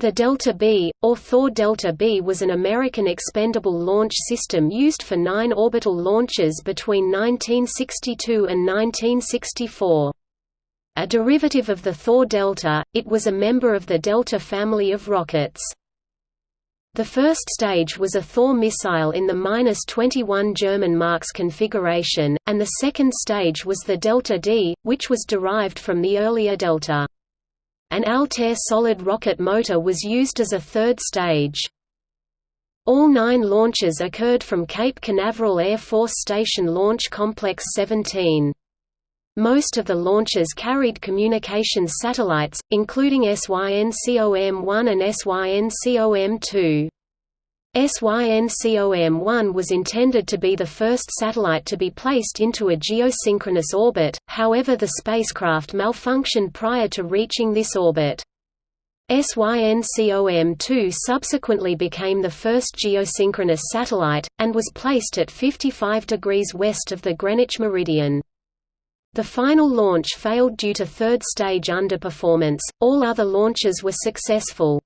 The Delta B, or Thor Delta B was an American expendable launch system used for nine orbital launches between 1962 and 1964. A derivative of the Thor Delta, it was a member of the Delta family of rockets. The first stage was a Thor missile in the 21 German Marks configuration, and the second stage was the Delta D, which was derived from the earlier Delta. An Altair solid rocket motor was used as a third stage. All nine launches occurred from Cape Canaveral Air Force Station Launch Complex 17. Most of the launches carried communications satellites, including SYNCOM-1 and SYNCOM-2. SYNCOM-1 was intended to be the first satellite to be placed into a geosynchronous orbit, however the spacecraft malfunctioned prior to reaching this orbit. SYNCOM-2 subsequently became the first geosynchronous satellite, and was placed at 55 degrees west of the Greenwich meridian. The final launch failed due to third stage underperformance, all other launches were successful.